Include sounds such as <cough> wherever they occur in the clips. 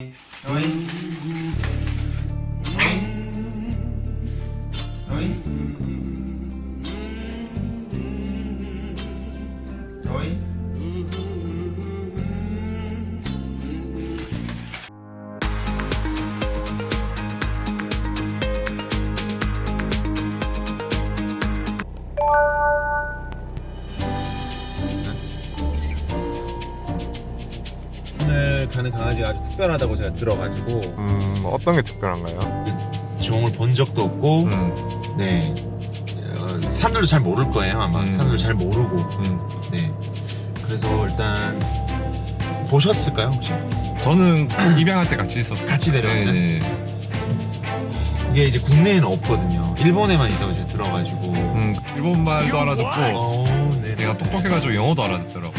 어이 강아지가 아주 특별하다고 제가 들어가지고 음, 어떤 게 특별한가요? 종을 본 적도 없고 음, 네 어, 사람들도 잘 모를 거예요 아마 음. 사람들 잘 모르고 음. 네 그래서 일단 보셨을까요 혹시 저는 <clears throat> 입양할 때 같이 있었어요. 같이 내려왔어요? 네, 이게 이제 국내에는 없거든요 일본에만 있다고 제가 들어가지고 음, 일본 말도 알아듣고 어, 네. 내가 똑똑해가지고 영어도 알아듣더라고.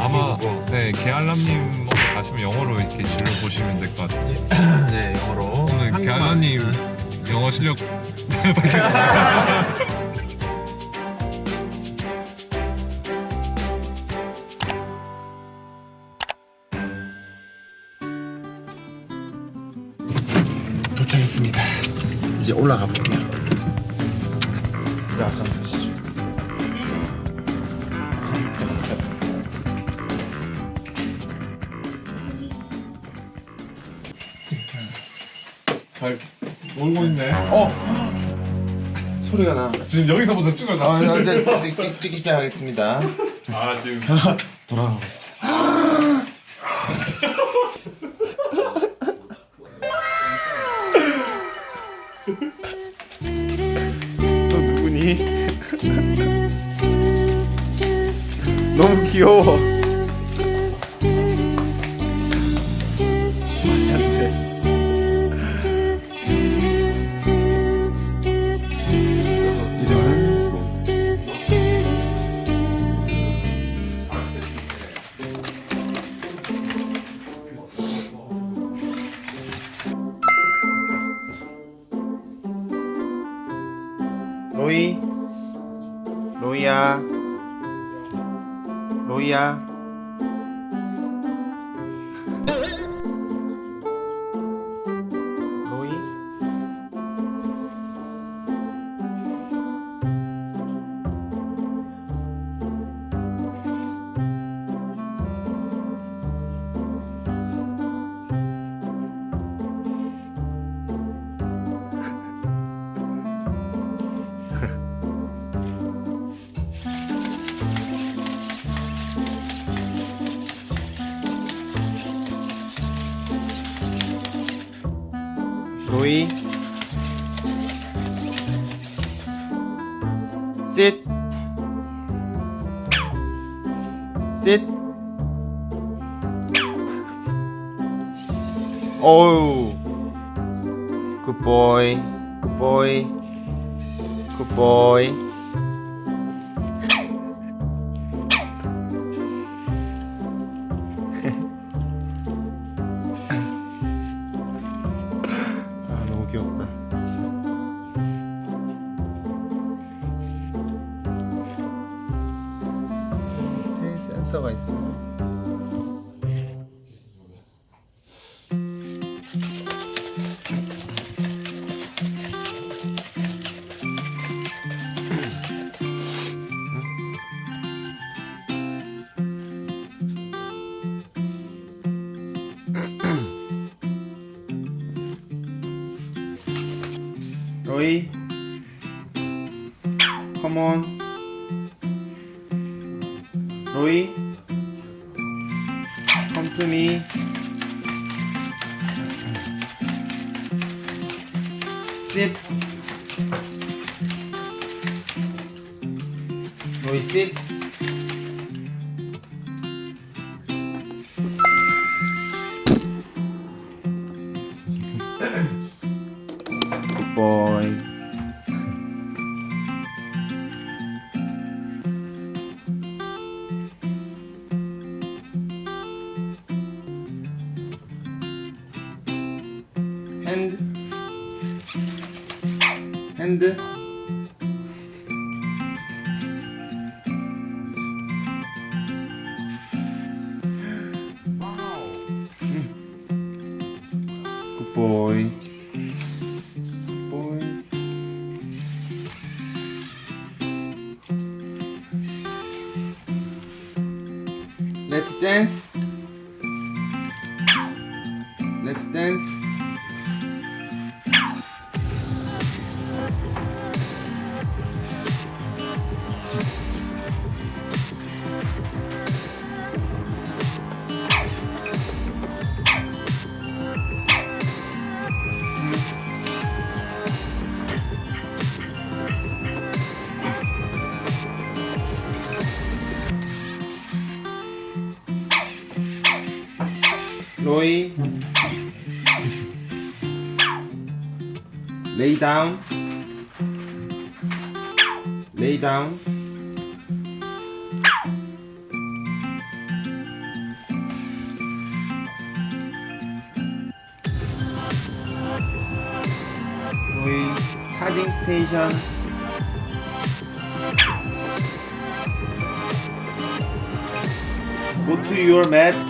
아마. 네 개알람님 가시면 영어로 이렇게 질문 보시면 될 것 같아요. 네 영어로 오늘. 개알람님 영어 실력 도착했습니다 이제 올라가 볼게요 네 앞장 서시 잘 놀고 있네. 어 소리가 나 지금 여기서부터 찍어 아, 아, 이제 찍, 찍, 찍기 시작하겠습니다. 아 지금 <laughs> 돌아가고 있어. 또 누구니? <laughs> 너무 귀여워. 로이 로이야 로이야 로이 sit sit 어우 good boy good boy good boy 센서가 있어. 로이 컴온 sit 로이 sit good boy Let's dance. Let's dance. Roy. Charging station. Go to your mat. 하나? Go to your mat.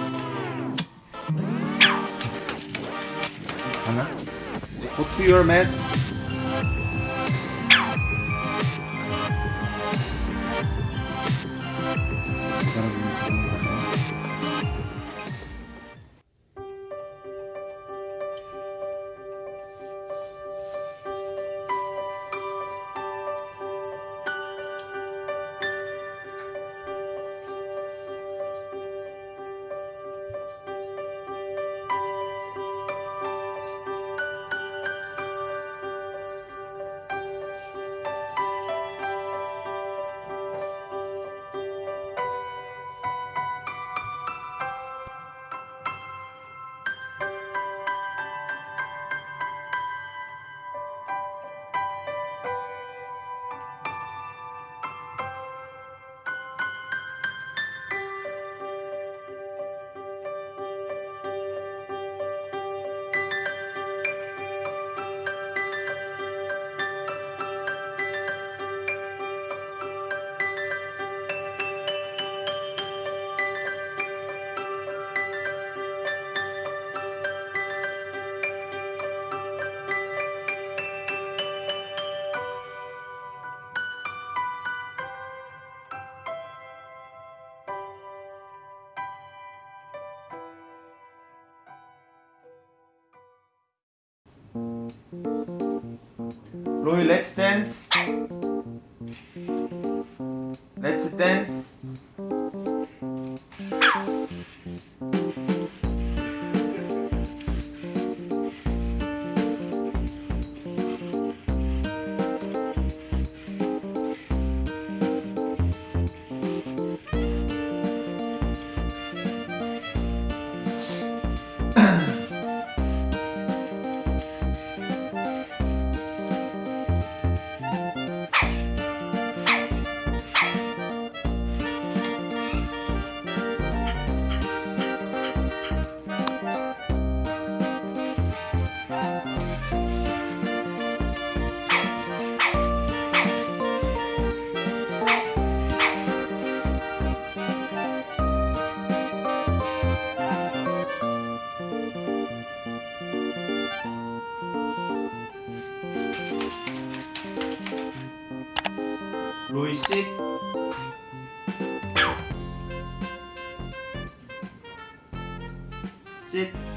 여러분 Roy, let's dance. Let's dance. 로이 씨. sit.